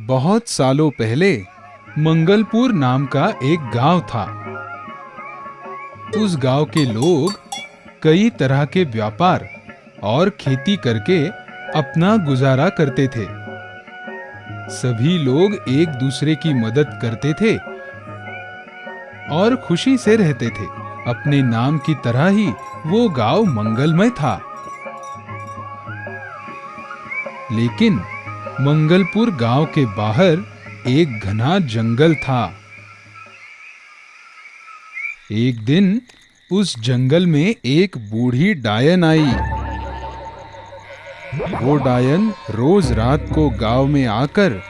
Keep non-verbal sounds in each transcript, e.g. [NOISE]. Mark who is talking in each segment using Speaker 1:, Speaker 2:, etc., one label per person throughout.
Speaker 1: बहुत सालों पहले मंगलपुर नाम का एक गाँव था। उस गाँव के लोग कई तरह के व्यापार और खेती करके अपना गुजारा करते थे। सभी लोग एक दूसरे की मदद करते थे और खुशी से रहते थे। अपने नाम की तरह ही वो गाँव मंगलमय था। लेकिन मंगलपुर गाँव के बाहर एक घना जंगल था। एक दिन उस जंगल में एक बूढ़ी डायन आई। वो डायन रोज रात को गाँव में आकर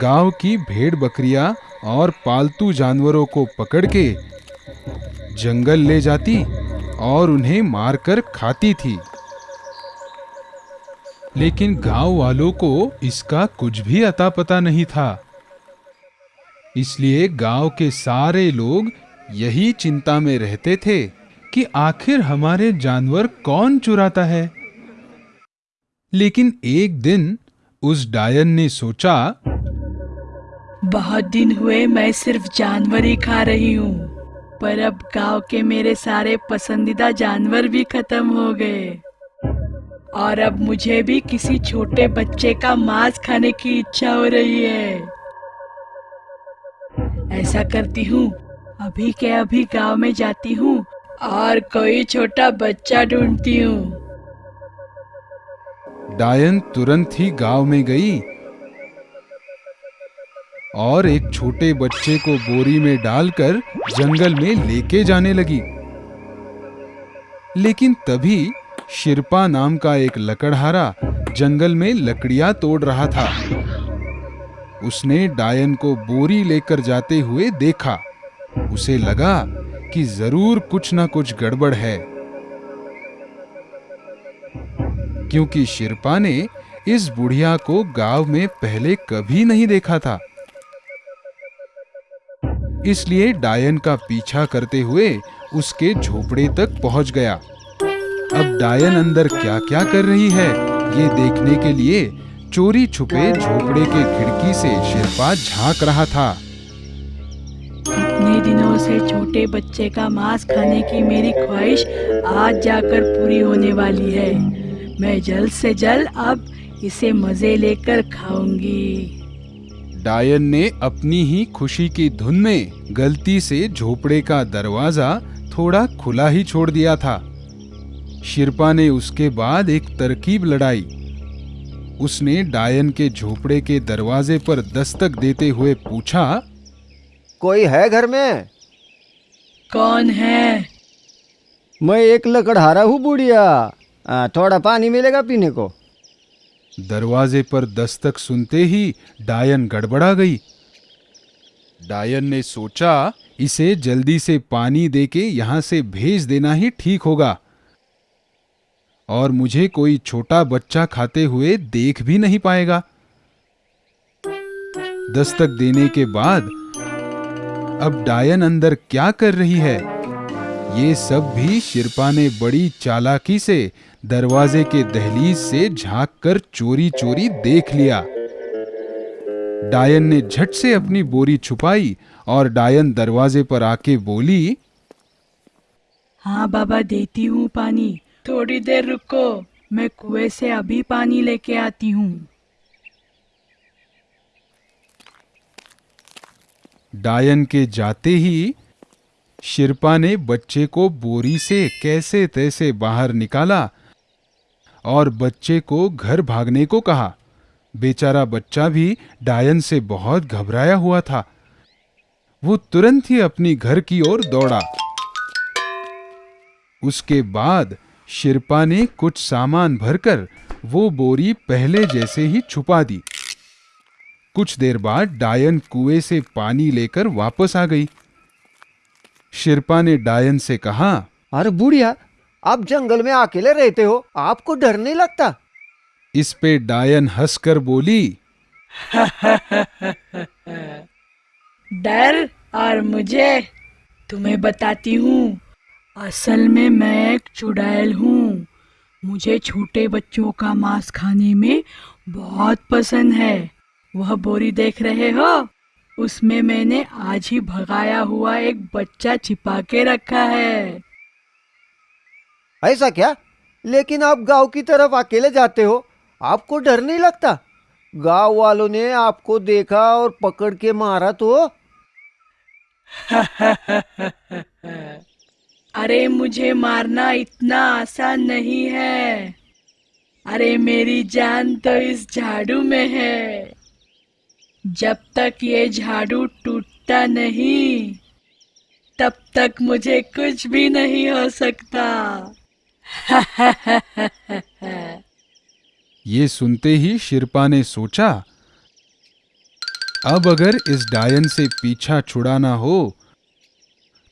Speaker 1: गाँव की भेड़ बकरियाँ और पालतू जानवरों को पकड़ के जंगल ले जाती और उन्हें मारकर खाती थी। लेकिन गाँव वालों को इसका कुछ भी अता पता नहीं था। इसलिए गाँव के सारे लोग यही चिंता में रहते थे कि आखिर हमारे जानवर कौन चुराता है। लेकिन एक दिन उस डायन ने सोचा,
Speaker 2: बहुत दिन हुए मैं सिर्फ़ जानवर ही खा रही हूँ, पर अब गाँव के मेरे सारे पसंदीदा जानवर भी खत्म हो गए। और अब मुझे भी किसी छोटे बच्चे का मांस खाने की इच्छा हो रही है। ऐसा करती हूँ, अभी के अभी गाँव में जाती हूँ और कोई छोटा बच्चा ढूंढती हूँ।
Speaker 1: डायन तुरंत ही गाँव में गई और एक छोटे बच्चे को बोरी में डालकर जंगल में लेके जाने लगी। लेकिन तभी शिरपा नाम का एक लकड़हारा जंगल में लकड़ियाँ तोड़ रहा था। उसने डायन को बोरी लेकर जाते हुए देखा। उसे लगा कि ज़रूर कुछ ना कुछ गड़बड़ है। क्योंकि शिरपा ने इस बुढ़िया को गाँव में पहले कभी नहीं देखा था। इसलिए डायन का पीछा करते हुए उसके झोपड़े तक पहुँच गया। अब डायन अंदर क्या क्या कर रही है? ये देखने के लिए चोरी छुपे झोपड़े के खिड़की से शिरपा झाँक रहा था।
Speaker 2: इतने दिनों से छोटे बच्चे का मांस खाने की मेरी ख्वाहिश आज जाकर पूरी होने वाली है। मैं जल्द से जल्द अब इसे मज़े लेकर खाऊँगी।
Speaker 1: डायन ने अपनी ही खुशी की धुन में गलती से झोपड़े का दरवाज़ा थोड़ा खुला ही छोड़ दिया था। शिरपा ने उसके बाद एक तरकीब लड़ाई। उसने डायन के झोपड़े के दरवाजे पर दस्तक देते हुए पूछा
Speaker 3: कोई है घर में?
Speaker 2: कौन है?
Speaker 3: मैं एक लकड़हारा हूँ बुढ़िया। थोड़ा पानी मिलेगा पीने को।
Speaker 1: दरवाजे पर दस्तक सुनते ही डायन गड़बड़ा गई। डायन ने सोचा इसे जल्दी से पानी देके यहाँ से भेज देना ही ठीक होगा। और मुझे कोई छोटा बच्चा खाते हुए देख भी नहीं पाएगा। दस्तक देने के बाद, अब डायन अंदर क्या कर रही है? ये सब भी शिरपा ने बड़ी चालाकी से दरवाजे के दहलीज से झाँक कर चोरी चोरी देख लिया। डायन ने झट से अपनी बोरी छुपाई और डायन दरवाजे पर आके बोली
Speaker 2: हाँ बाबा, देती हूँ पानी। थोड़ी देर रुको, मैं कुएँ से अभी पानी लेके आती हूँ।
Speaker 1: डायन के जाते ही शिरपा ने बच्चे को बोरी से कैसे तैसे बाहर निकाला और बच्चे को घर भागने को कहा। बेचारा बच्चा भी डायन से बहुत घबराया हुआ था। वो तुरंत ही अपनी घर की ओर दौड़ा। उसके बाद शिरपा ने कुछ सामान भरकर वो बोरी पहले जैसे ही छुपा दी। कुछ देर बाद डायन कुएँ से पानी लेकर वापस आ गई। शिरपा ने डायन से कहा
Speaker 3: अरे बुढ़िया आप जंगल में अकेले रहते हो आपको डर नहीं लगता?
Speaker 1: इस पे डायन हंसकर बोली
Speaker 2: डर और मुझे तुम्हें बताती हूँ। असल में मैं एक चुड़ैल हूँ। मुझे छोटे बच्चों का मांस खाने में बहुत पसंद है। वह बोरी देख रहे हो? उसमें मैंने आज ही भगाया हुआ एक बच्चा छिपा के रखा है।
Speaker 3: ऐसा क्या? लेकिन आप गाँव की तरफ़ अकेले जाते हो। आपको डर नहीं लगता? गाँव वालों ने आपको देखा और पकड़ के मारा तो? [LAUGHS] [LAUGHS]
Speaker 2: अरे मुझे मारना इतना आसान नहीं है। अरे मेरी जान तो इस झाड़ू में है। जब तक ये झाड़ू टूटता नहीं, तब तक मुझे कुछ भी नहीं हो सकता। [LAUGHS]
Speaker 1: ये सुनते ही शिरपा ने सोचा, अब अगर इस डायन से पीछा छुड़ाना हो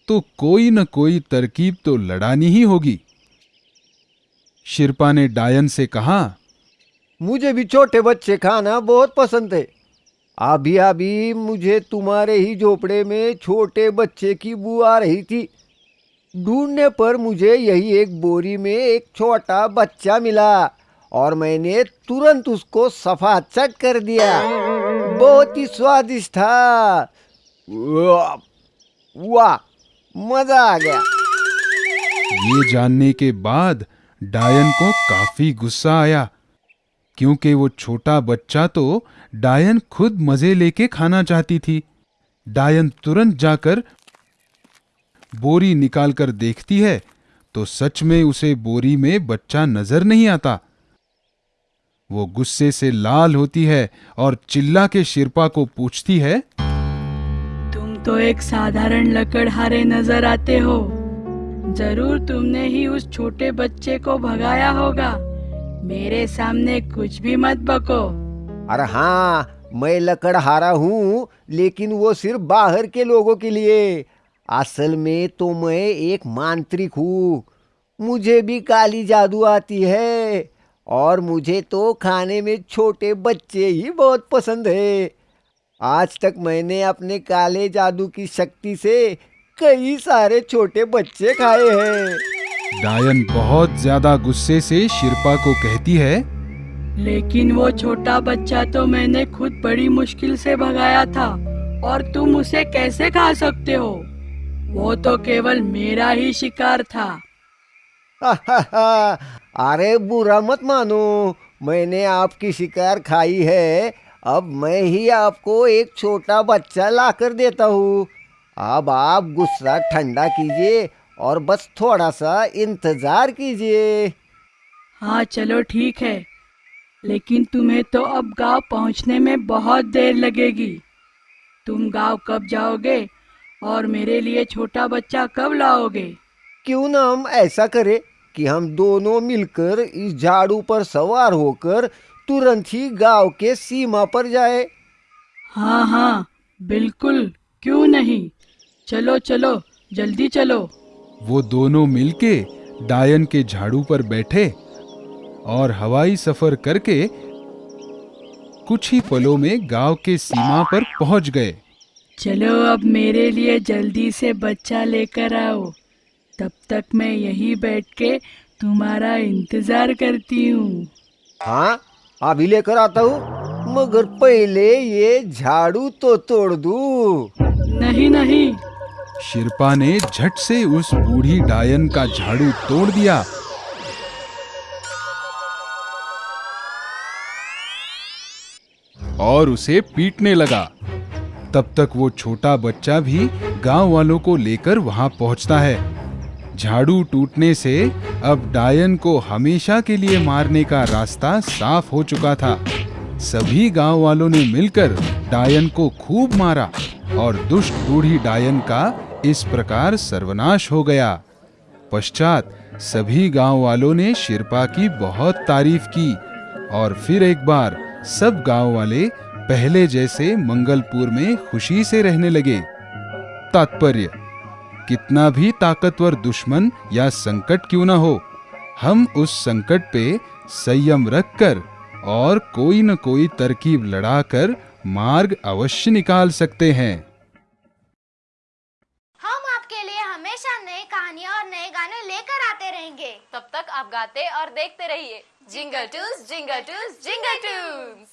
Speaker 1: तो कोई न कोई तरकीब तो लड़ानी ही होगी। शिरपा ने डायन से कहा,
Speaker 3: मुझे भी छोटे बच्चे खाना बहुत पसंद है। अभी अभी मुझे तुम्हारे ही झोपड़े में छोटे बच्चे की बू आ रही थी। ढूँढने पर मुझे यही एक बोरी में एक छोटा बच्चा मिला और मैंने तुरंत उसको सफ़ा चट कर दिया। बहुत ही स्वादिष्ट था। वाह। मज़ा आ गया।
Speaker 1: ये जानने के बाद डायन को काफ़ी गुस्सा आया। क्योंकि वो छोटा बच्चा तो डायन खुद मज़े लेके खाना चाहती थी। डायन तुरंत जाकर बोरी निकालकर देखती है तो सच में उसे बोरी में बच्चा नज़र नहीं आता। वो गुस्से से लाल होती है और चिल्ला के शिरपा को पूछती है
Speaker 2: तो एक साधारण लकड़हारे नज़र आते हो। ज़रूर तुमने ही उस छोटे बच्चे को भगाया होगा। मेरे सामने कुछ भी मत बको।
Speaker 3: अरे हाँ मैं लकड़हारा हूँ, लेकिन वो सिर्फ़ बाहर के लोगों के लिए। असल में तो मैं एक मांत्रिक हूँ। मुझे भी काली जादू आती है, और मुझे तो खाने में छोटे बच्चे ही बहुत पसंद है। आज तक मैंने अपने काले जादू की शक्ति से कई सारे छोटे बच्चे खाए हैं।
Speaker 1: डायन बहुत ज़्यादा गुस्से से शिरपा को कहती है
Speaker 2: लेकिन वो छोटा बच्चा तो मैंने खुद बड़ी मुश्किल से भगाया था और तुम उसे कैसे खा सकते हो? वो तो केवल मेरा ही शिकार था।
Speaker 3: अरे बुरा मत मानो मैंने आपकी शिकार खाई है। अब मैं ही आपको एक छोटा बच्चा ला कर देता हूँ। अब आप गुस्सा ठंडा कीजिए और बस थोड़ा सा इंतज़ार कीजिए।
Speaker 2: हाँ चलो ठीक है। लेकिन तुम्हें तो अब गाँव पहुँचने में बहुत देर लगेगी। तुम गाँव कब जाओगे और मेरे लिए छोटा बच्चा कब लाओगे?
Speaker 3: क्यों ना हम ऐसा करें कि हम दोनों मिलकर इस झाड़ू पर सवार होकर तुरंत ही गाँव के सीमा पर जाए।
Speaker 2: हाँ हाँ बिल्कुल क्यों नहीं? चलो चलो जल्दी चलो।
Speaker 1: वो दोनों मिलके डायन के झाड़ू पर बैठे और हवाई सफ़र करके कुछ ही पलों में गाँव के सीमा पर पहुँच गए।
Speaker 2: चलो अब मेरे लिए जल्दी से बच्चा लेकर आओ। तब तक मैं यहीं बैठ के तुम्हारा इंतज़ार करती हूँ।
Speaker 3: हाँ अभी लेकर आता हूँ। मगर पहले ये झाड़ू तो तोड़ दू।
Speaker 2: नहीं नहीं।
Speaker 1: शिरपा ने झट से उस बूढ़ी डायन का झाड़ू तोड़ दिया। और उसे पीटने लगा। तब तक वो छोटा बच्चा भी गाँव वालों को लेकर वहाँ पहुँचता है। झाड़ू टूटने से अब डायन को हमेशा के लिए मारने का रास्ता साफ़ हो चुका था। सभी गाँव वालों ने मिलकर डायन को खूब मारा और दुष्ट बूढ़ी डायन का इस प्रकार सर्वनाश हो गया। पश्चात सभी गाँव वालों ने शिरपा की बहुत तारीफ़ की और फिर एक बार सब गाँव वाले पहले जैसे मंगलपुर में खुशी से रहने लगे। तात्पर्य कितना भी ताकतवर दुश्मन या संकट क्यों ना हो हम उस संकट पे संयम रखकर और कोई न कोई तरकीब लड़ाकर मार्ग अवश्य निकाल सकते हैं।
Speaker 4: हम आपके लिए हमेशा नई कहानियाँ और नए गाने लेकर आते रहेंगे।
Speaker 5: तब तक आप गाते और देखते रहिए। Jingle टूस jingle टूस jingle टूस